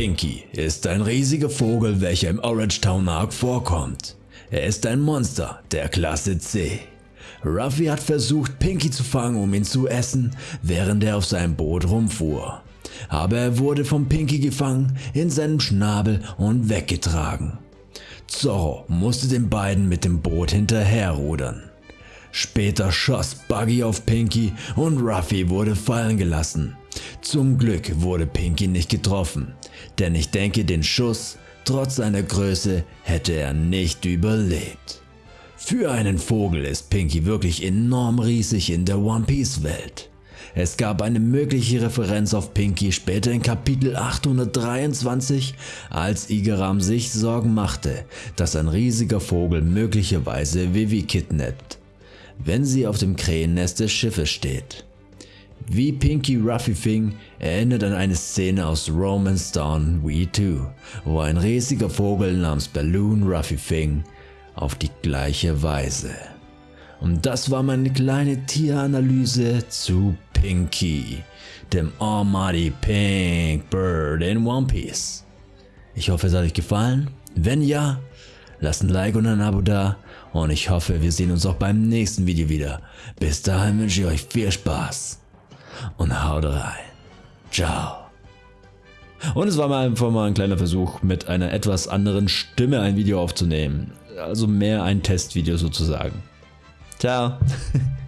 Pinky ist ein riesiger Vogel, welcher im Orange Town Arc vorkommt. Er ist ein Monster der Klasse C. Ruffy hat versucht Pinky zu fangen, um ihn zu essen, während er auf seinem Boot rumfuhr. Aber er wurde von Pinky gefangen, in seinem Schnabel und weggetragen. Zorro musste den beiden mit dem Boot hinterherrudern. Später schoss Buggy auf Pinky und Ruffy wurde fallen gelassen. Zum Glück wurde Pinky nicht getroffen, denn ich denke den Schuss, trotz seiner Größe, hätte er nicht überlebt. Für einen Vogel ist Pinky wirklich enorm riesig in der One Piece Welt. Es gab eine mögliche Referenz auf Pinky später in Kapitel 823, als Igaram sich Sorgen machte, dass ein riesiger Vogel möglicherweise Vivi kidnappt, wenn sie auf dem Krähennest des Schiffes steht. Wie Pinky Ruffy fing, erinnert an eine Szene aus Romance Dawn V2, wo ein riesiger Vogel namens Balloon Ruffy fing, auf die gleiche Weise. Und das war meine kleine Tieranalyse zu Pinky, dem Almighty Pink Bird in One Piece. Ich hoffe es hat euch gefallen. Wenn ja, lasst ein Like und ein Abo da und ich hoffe wir sehen uns auch beim nächsten Video wieder. Bis dahin wünsche ich euch viel Spaß und haut rein. Ciao. Und es war mal einfach mal ein kleiner Versuch, mit einer etwas anderen Stimme ein Video aufzunehmen. Also mehr ein Testvideo sozusagen. Ciao.